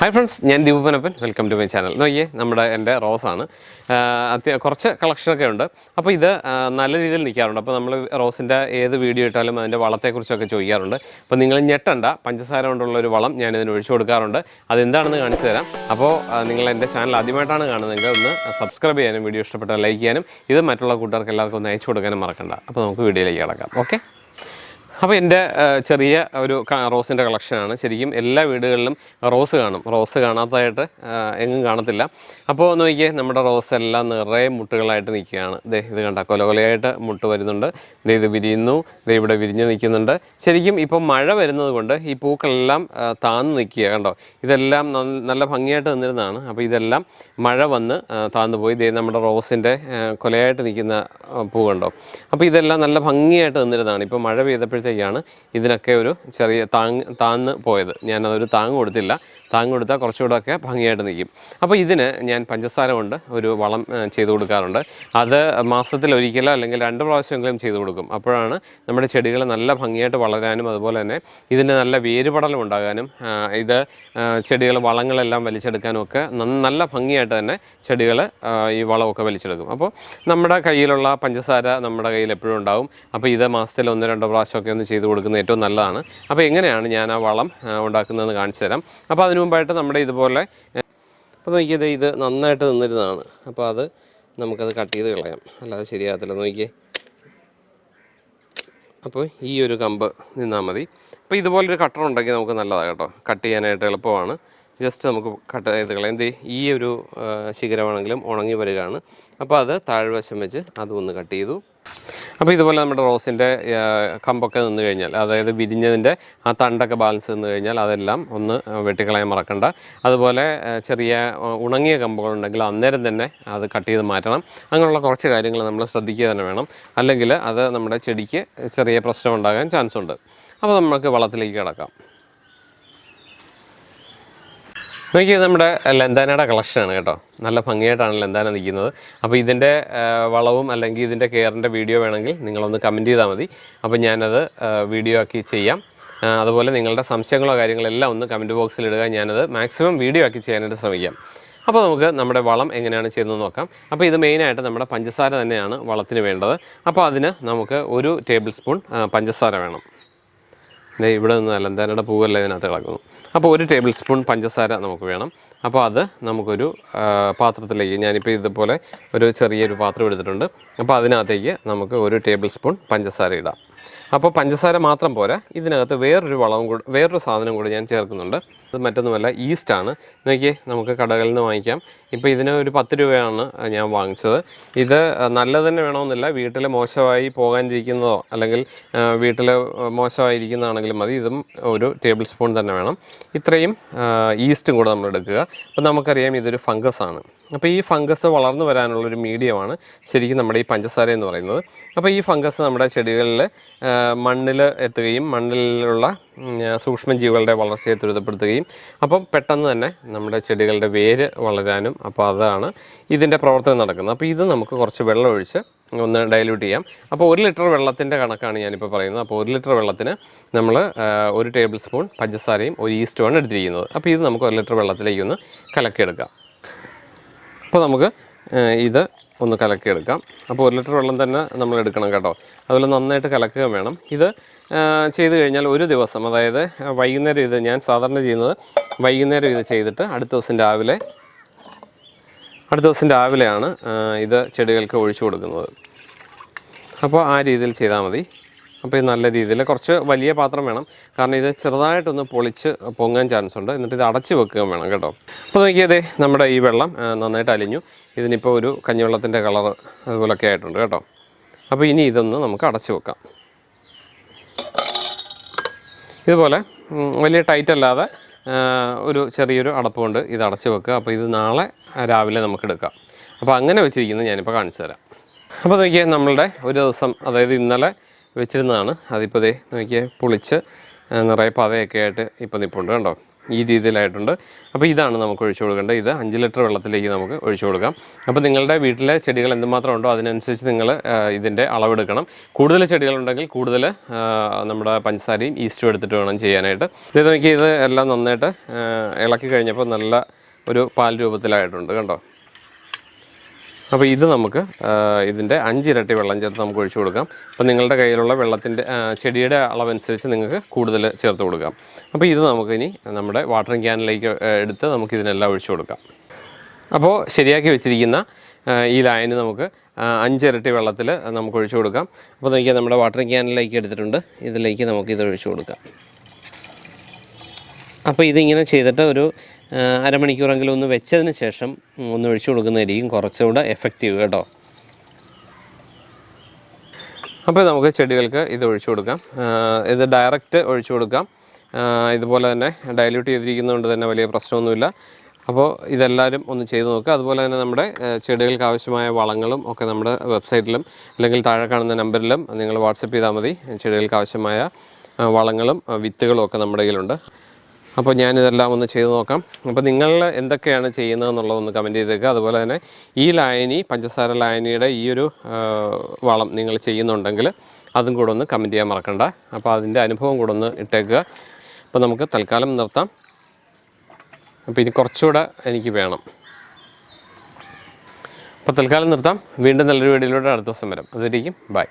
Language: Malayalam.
ഹായ് ഫ്രണ്ട്സ് ഞാൻ Deepanappan welcome to my channel നോക്കിയേ നമ്മുടെ എന്റെ റോസാണ് അത്യ കുറച്ച് കളക്ഷനൊക്കെ ഉണ്ട്. അപ്പോൾ ഇത് നല്ല രീതിയിൽ നിൽക്കാറുണ്ട്. അപ്പോൾ നമ്മൾ റോസിന്റെ ഏത് വീഡിയോ ഇട്ടാലും അതിന്റെ വളത്തെക്കുറിച്ചൊക്കെ ചോദിക്കാറുണ്ട്. അപ്പോൾ നിങ്ങൾ ഞെട്ടണ്ട. പഞ്ചസാര കൊണ്ടുള്ള ഒരു വളം ഞാൻ ഇതിന് ഒഴിച്ചു കൊടുക്കാറുണ്ട്. അതെന്താണെന്ന് കാണിച്ചു തരാം. അപ്പോൾ നിങ്ങൾ എന്റെ ചാനൽ ആദ്യമായിട്ടാണ് കാണുന്നതെങ്കിൽ ഒന്ന് സബ്സ്ക്രൈബ് ചെയ്യാനും വീഡിയോ ഇഷ്ടപ്പെട്ടാൽ ലൈക്ക് ചെയ്യാനും ഇത് മറ്റുള്ള കൂട്ടുകാർക്ക് എല്ലാവർക്കും ഒന്ന് അയച്ചു കൊടുക്കാനും മറക്കണ്ട. അപ്പോൾ നമുക്ക് വീഡിയോയിലേക്ക് കിടക്കാം. ഓക്കെ അപ്പോൾ എന്റെ ചെറിയ ഒരു റോസിന്റെ കളക്ഷനാണ്. ശരിക്കും എല്ലാ വീടുകളിലും റോസ് കാണും. റോസ് കാണാത്തതായിട്ട് എങ്ങും കാണത്തില്ല. അപ്പോൾ നോക്കിയേ നമ്മുടെ റോസ് എല്ലാം നിറയെ മുട്ടുകളായിട്ട് നിൽക്കുകയാണ്. ദേ ഇത് കണ്ട കൊലകൊലയായിട്ട് മുട്ട് വരുന്നുണ്ട്. ദേ ഇത് വിരിയുന്നു. ദേ ഇവിടെ വിരിഞ്ഞ് നിൽക്കുന്നുണ്ട്. ശരിക്കും ഇപ്പോൾ മഴ വരുന്നത് കൊണ്ട് ഈ പൂക്കളെല്ലാം താന്ന് നിൽക്കുക കണ്ടോ? ഇതെല്ലാം നല്ല ഭംഗിയായിട്ട് നിന്നിരുന്നതാണ്. അപ്പോൾ ഇതെല്ലാം മഴ വന്ന് താന്നു പോയി ദേ നമ്മുടെ റോസിന്റെ കൊലയായിട്ട് നിൽക്കുന്ന പൂ കണ്ടോ? അപ്പോൾ ഇതെല്ലാം നല്ല ഭംഗിയായിട്ട് നിന്നിരുന്നതാണ്. ഇപ്പോൾ മഴ പെയ്തപ്പോഴത്തേക്കാണ് ഇതിനൊക്കെ ഒരു ചെറിയ താങ് താന്ന് പോയത്. ഞാനതൊരു താങ് കൊടുത്തില്ല. താങ് കൊടുത്താൽ കുറച്ചുകൂടെ ഒക്കെ ഭംഗിയായിട്ട് നിൽക്കും. അപ്പോൾ ഇതിന് ഞാൻ പഞ്ചസാര കൊണ്ട് ഒരു വളം ചെയ്തു ചെയ്ത് കൊടുക്കാറുണ്ട്. അത് മാസത്തിൽ ഒരിക്കലോ അല്ലെങ്കിൽ രണ്ട് പ്രാവശ്യമെങ്കിലും ചെയ്ത് കൊടുക്കും. അപ്പോഴാണ് നമ്മുടെ ചെടികൾ നല്ല ഭംഗിയായിട്ട് വളരാനും അതുപോലെ തന്നെ ഇതിന് നല്ല വേരുപടലം ഉണ്ടാകാനും ഇത് ചെടികൾ വളങ്ങളെല്ലാം വലിച്ചെടുക്കാനും ഒക്കെ നല്ല ഭംഗിയായിട്ട് തന്നെ ചെടികൾ ഈ വളമൊക്കെ വലിച്ചെടുക്കും. അപ്പോൾ നമ്മുടെ കയ്യിലുള്ള പഞ്ചസാര നമ്മുടെ കയ്യിൽ എപ്പോഴും ഉണ്ടാകും അപ്പോൾ ഇത് മാസത്തിൽ ഒന്ന് രണ്ടോ പ്രാവശ്യമൊക്കെ ഒന്ന് ചെയ്ത് കൊടുക്കുന്നത് ഏറ്റവും നല്ലതാണ്. അപ്പോൾ എങ്ങനെയാണ് ഞാൻ ആ വളം ഉണ്ടാക്കുന്നതെന്ന് കാണിച്ചു തരാം. അപ്പോൾ അതിനു മുമ്പായിട്ട് നമ്മുടെ ഇതുപോലെ അപ്പോൾ നോക്കിയത് ഇത് നന്നായിട്ട് നിന്നിരുന്നതാണ്. അപ്പോൾ അത് നമുക്കത് കട്ട് ചെയ്ത് കളയാം. അല്ലാതെ ശരിയാകത്തില്ല. നോക്കിയേ. അപ്പോൾ ഈ ഒരു കമ്പ് നിന്നാൽ മതി. അപ്പോൾ ഇതുപോലൊരു കട്ടർ ഉണ്ടെങ്കിൽ നമുക്ക് നല്ലതാണ് കേട്ടോ. കട്ട് ചെയ്യാനായിട്ട് എളുപ്പമാണ്. ജസ്റ്റ് നമുക്ക് കട്ട് ചെയ്ത് കളയാം. എന്ത് ഈ ഒരു ശിഖരമാണെങ്കിലും ഉണങ്ങി വരികയാണ്. അപ്പോൾ അത് താഴ്വശം വെച്ച് അതും ഒന്ന് കട്ട് ചെയ്തു. അപ്പോൾ ഇതുപോലെ നമ്മുടെ റോസിന്റെ കമ്പൊക്കെ നിന്ന് കഴിഞ്ഞാൽ അതായത് വിരിഞ്ഞതിന്റെ ആ തണ്ടൊക്കെ ബാലൻസ് നിന്ന് കഴിഞ്ഞാൽ അതെല്ലാം ഒന്ന് വെട്ടിക്കളയാൻ മറക്കണ്ട. അതുപോലെ ചെറിയ ഉണങ്ങിയ കമ്പുകളുണ്ടെങ്കിൽ അന്നേരം തന്നെ അത് കട്ട് ചെയ്ത് മാറ്റണം. അങ്ങനെയുള്ള കുറച്ച് കാര്യങ്ങൾ നമ്മൾ ശ്രദ്ധിക്കുക തന്നെ വേണം. അല്ലെങ്കിൽ അത് നമ്മുടെ ചെടിക്ക് ചെറിയ പ്രശ്നം ഉണ്ടാകാൻ ചാൻസ് ഉണ്ട് അപ്പോൾ നമുക്ക് വളത്തിലേക്ക് കിടക്കാം. നോക്കിയത് നമ്മുടെ ലെന്താനയുടെ കളക്ഷനാണ് കേട്ടോ. നല്ല ഭംഗിയായിട്ടാണ് ലെന്താന നിൽക്കുന്നത്. അപ്പോൾ ഇതിന്റെ വളവും അല്ലെങ്കിൽ ഇതിന്റെ കെയറിന്റെ വീഡിയോ വേണമെങ്കിൽ നിങ്ങളൊന്ന് കമന്റ് ചെയ്താൽ മതി. അപ്പോൾ ഞാനത് വീഡിയോ ആക്കി ചെയ്യാം. അതുപോലെ നിങ്ങളുടെ സംശയങ്ങളോ കാര്യങ്ങളോ എല്ലാം ഒന്ന് കമന്റ് ബോക്സിൽ ഇടുക. ഞാനത് മാക്സിമം വീഡിയോ ആക്കി ചെയ്യാനായിട്ട് ശ്രമിക്കാം. അപ്പോൾ നമുക്ക് നമ്മുടെ വളം എങ്ങനെയാണ് ചെയ്യുന്നത് നോക്കാം. അപ്പോൾ ഇത് മെയിനായിട്ട് നമ്മുടെ പഞ്ചസാര തന്നെയാണ് വളത്തിന് വേണ്ടത്. അപ്പോൾ അതിന് നമുക്ക് ഒരു ടേബിൾ സ്പൂൺ പഞ്ചസാര വേണം. ഇവിടെ നിന്ന് അലന്താനയുടെ പൂവല്ല ഇതിനകത്ത് കിടക്കുന്നു. അപ്പോൾ ഒരു ടേബിൾ സ്പൂൺ പഞ്ചസാര നമുക്ക് വേണം. അപ്പോൾ അത് നമുക്കൊരു പാത്രത്തിലേക്ക് ഞാനിപ്പോൾ ഇതുപോലെ ഒരു ചെറിയൊരു പാത്രം എടുത്തിട്ടുണ്ട്. അപ്പോൾ അതിനകത്തേക്ക് നമുക്ക് ഒരു ടേബിൾ സ്പൂൺ പഞ്ചസാര ഇടാം. അപ്പോൾ പഞ്ചസാര മാത്രം പോരാ ഇതിനകത്ത് വേറൊരു വളവും കൂടെ വേറൊരു സാധനം കൂടി ഞാൻ ചേർക്കുന്നുണ്ട്. അത് മറ്റൊന്നുമല്ല ഈസ്റ്റാണ്. നോക്കിയേ നമുക്ക് കടകളിൽ നിന്ന് വാങ്ങിക്കാം. ഇപ്പോൾ ഇതിന് ഒരു പത്ത് രൂപയാണ് ഞാൻ വാങ്ങിച്ചത്. ഇത് നല്ലത് തന്നെ വേണമെന്നില്ല വീട്ടിൽ മോശമായി പോകാനിരിക്കുന്നതോ അല്ലെങ്കിൽ വീട്ടിൽ മോശമായിരിക്കുന്നതാണെങ്കിലും മതി. ഇതും ഒരു ടേബിൾ സ്പൂൺ തന്നെ വേണം. ഇത്രയും ഈസ്റ്റും കൂടെ നമ്മൾ എടുക്കുക. അപ്പോൾ നമുക്കറിയാം ഇതൊരു ഫംഗസ് ആണ്. അപ്പോൾ ഈ ഫംഗസ് വളർന്നു വരാനുള്ളൊരു മീഡിയമാണ് ശരിക്കും നമ്മുടെ ഈ പഞ്ചസാര എന്ന് പറയുന്നത്. അപ്പോൾ ഈ ഫംഗസ് നമ്മുടെ ചെടികളിൽ മണ്ണിൽ എത്തുകയും മണ്ണിലുള്ള സൂക്ഷ്മജീവികളുടെ വളർച്ചയെ ത്വരിതപ്പെടുത്തുകയും അപ്പം പെട്ടെന്ന് തന്നെ നമ്മുടെ ചെടികളുടെ വേര് വളരാനും അപ്പോൾ അതാണ് ഇതിന്റെ പ്രവർത്തനം നടക്കുന്നത്. അപ്പോൾ ഇത് നമുക്ക് കുറച്ച് വെള്ളം ഒഴിച്ച് ഒന്ന് ഡൈല്യൂട്ട് ചെയ്യാം. അപ്പോൾ ഒരു ലിറ്റർ വെള്ളത്തിന്റെ കണക്കാണ് ഞാനിപ്പോൾ പറയുന്നത്. അപ്പോൾ ഒരു ലിറ്റർ വെള്ളത്തിന് നമ്മൾ ഒരു ടേബിൾ സ്പൂൺ പഞ്ചസാരയും ഒരു ഈസ്റ്റുമാണ് എടുത്തിരിക്കുന്നത്. അപ്പോൾ ഇത് നമുക്ക് ഒരു ലിറ്റർ വെള്ളത്തിലേക്ക് ഒന്ന് കലക്കിയെടുക്കാം. അപ്പോൾ നമുക്ക് ഇത് ഒന്ന് കലക്കിയെടുക്കാം. അപ്പോൾ ഒരു ലിറ്റർ വെള്ളം തന്നെ നമ്മൾ എടുക്കണം കേട്ടോ. അതുപോലെ നന്നായിട്ട് കലക്കുക വേണം. ഇത് ചെയ്ത് കഴിഞ്ഞാൽ ഒരു ദിവസം അതായത് വൈകുന്നേരം ഇത് ഞാൻ സാധാരണ ചെയ്യുന്നത് വൈകുന്നേരം ഇത് ചെയ്തിട്ട് അടുത്ത ദിവസം രാവിലെ അടുത്ത ദിവസം രാവിലെയാണ് ഇത് ചെടികൾക്ക് ഒഴിച്ചു കൊടുക്കുന്നത്. അപ്പോൾ ആ രീതിയിൽ ചെയ്താൽ മതി. അപ്പോൾ ഇത് നല്ല രീതിയിൽ കുറച്ച് വലിയ പാത്രം വേണം. കാരണം ഇത് ചെറുതായിട്ടൊന്ന് പൊളിച്ച് പൊങ്ങാൻ ചാൻസ് ഉണ്ട്. എന്നിട്ട് ഇത് അടച്ച് വെക്കുകയും വേണം കേട്ടോ. അപ്പോൾ നോക്കിയതേ നമ്മുടെ ഈ വെള്ളം നന്നായിട്ട് അലിഞ്ഞു. ഇതിനിപ്പോൾ ഒരു കഞ്ഞിവെള്ളത്തിന്റെ കളർ അതുപോലൊക്കെ ആയിട്ടുണ്ട് കേട്ടോ. അപ്പോൾ ഇനി ഇതൊന്ന് നമുക്ക് അടച്ചു വെക്കാം. ഇതുപോലെ വലിയ ടൈറ്റ് അല്ലാതെ ഒരു ചെറിയൊരു അടപ്പ് കൊണ്ട് ഇത് അടച്ച് വെക്കുക. അപ്പോൾ ഇത് നാളെ രാവിലെ നമുക്ക് എടുക്കാം. അപ്പോൾ അങ്ങനെ വെച്ചിരിക്കുന്നത് ഞാനിപ്പോൾ കാണിച്ചു തരാം. അപ്പോൾ നോക്കിയാൽ നമ്മളുടെ ഒരു ദിവസം അതായത് ഇന്നലെ വെച്ചിരുന്നതാണ്. അതിപ്പോൾ ദേ നോക്കിയാൽ പുളിച്ച് നിറയെ പതയൊക്കെ ആയിട്ട് ഇപ്പോൾ നിൽപ്പുണ്ട് കണ്ടോ? ഈ രീതിയിലായിട്ടുണ്ട്. അപ്പോൾ ഇതാണ് നമുക്ക് ഒഴിച്ചു കൊടുക്കേണ്ടത്. ഇത് അഞ്ച് ലിറ്റർ വെള്ളത്തിലേക്ക് നമുക്ക് ഒഴിച്ചു കൊടുക്കാം. അപ്പോൾ നിങ്ങളുടെ വീട്ടിലെ ചെടികൾ എന്തുമാത്രം ഉണ്ടോ അതിനനുസരിച്ച് നിങ്ങൾ ഇതിന്റെ അളവെടുക്കണം. കൂടുതൽ ചെടികളുണ്ടെങ്കിൽ കൂടുതൽ നമ്മുടെ പഞ്ചസാരയും ഈസ്റ്റും എടുത്തിട്ട് വേണം ചെയ്യാനായിട്ട്. ഇത് നോക്കി ഇത് എല്ലാം നന്നായിട്ട് ഇളക്കി കഴിഞ്ഞപ്പോൾ നല്ല ഒരു പാൽ രൂപത്തിലായിട്ടുണ്ട്. കണ്ടോ? അപ്പോൾ ഇത് നമുക്ക് ഇതിന്റെ അഞ്ചിരട്ടി വെള്ളം ചേർത്ത് നമുക്ക് ഒഴിച്ചു കൊടുക്കാം. അപ്പോൾ നിങ്ങളുടെ കയ്യിലുള്ള വെള്ളത്തിന്റെ ചെടിയുടെ അളവനുസരിച്ച് നിങ്ങൾക്ക് കൂടുതൽ ചേർത്ത് കൊടുക്കാം. അപ്പോൾ ഇത് നമുക്കിനി നമ്മുടെ വാട്ടറിങ് ക്യാനിലേക്ക് എടുത്ത് നമുക്ക് ഇതിനെല്ലാം ഒഴിച്ചു കൊടുക്കാം. അപ്പോൾ ശരിയാക്കി വെച്ചിരിക്കുന്ന ഈ ലായനി നമുക്ക് അഞ്ചിരട്ടി വെള്ളത്തിൽ നമുക്ക് ഒഴിച്ചു കൊടുക്കാം. അപ്പോൾ നോക്കിയാൽ നമ്മുടെ വാട്ടറിങ് ക്യാനിലേക്ക് എടുത്തിട്ടുണ്ട്. ഇതിലേക്ക് നമുക്ക് ഇത് ഒഴിച്ചു കൊടുക്കാം. അപ്പോൾ ഇതിങ്ങനെ ചെയ്തിട്ട് ഒരു അരമണിക്കൂറെങ്കിലും ഒന്ന് വെച്ചതിന് ശേഷം ഒന്ന് ഒഴിച്ചു കൊടുക്കുന്നതായിരിക്കും കുറച്ചുകൂടെ എഫക്റ്റീവ് കേട്ടോ. അപ്പോൾ നമുക്ക് ചെടികൾക്ക് ഇത് ഒഴിച്ചു കൊടുക്കാം. ഇത് ഡയറക്റ്റ് ഒഴിച്ചു കൊടുക്കാം. ഇതുപോലെ തന്നെ ഡയല്യൂട്ട് ചെയ്തിരിക്കുന്നതുകൊണ്ട് തന്നെ വലിയ പ്രശ്നമൊന്നുമില്ല. അപ്പോൾ ഇതെല്ലാവരും ഒന്ന് ചെയ്ത് നോക്കുക. അതുപോലെ തന്നെ നമ്മുടെ ചെടികൾക്ക് ആവശ്യമായ വളങ്ങളും ഒക്കെ നമ്മുടെ വെബ്സൈറ്റിലും അല്ലെങ്കിൽ താഴെ കാണുന്ന നമ്പറിലും നിങ്ങൾ വാട്സപ്പ് ചെയ്താൽ മതി. ചെടികൾക്ക് ആവശ്യമായ വളങ്ങളും വിത്തുകളും ഒക്കെ നമ്മുടെ കയ്യിലുണ്ട്. അപ്പോൾ ഞാനിതെല്ലാം ഒന്ന് ചെയ്ത് നോക്കാം. അപ്പോൾ നിങ്ങൾ എന്തൊക്കെയാണ് ചെയ്യുന്നതെന്നുള്ളതൊന്ന് കമന്റ് ചെയ്തേക്കുക അതുപോലെ തന്നെ ഈ ലായനി പഞ്ചസാര ലായനിയുടെ ഈ ഒരു വളം നിങ്ങൾ ചെയ്യുന്നുണ്ടെങ്കിൽ അതും കൂടെ ഒന്ന് കമന്റ് ചെയ്യാൻ മറക്കണ്ട. അപ്പോൾ അതിന്റെ അനുഭവം കൂടെ ഒന്ന് ഇട്ടേക്കുക. അപ്പോൾ നമുക്ക് തൽക്കാലം നിർത്താം. അപ്പോൾ ഇനി കുറച്ചുകൂടെ എനിക്ക് വേണം. അപ്പോൾ തൽക്കാലം നിർത്താം. വീണ്ടും നല്ലൊരു വീഡിയോയിലൂടെ അടുത്ത ദിവസം വരാം. അതിരിക്കും ബൈ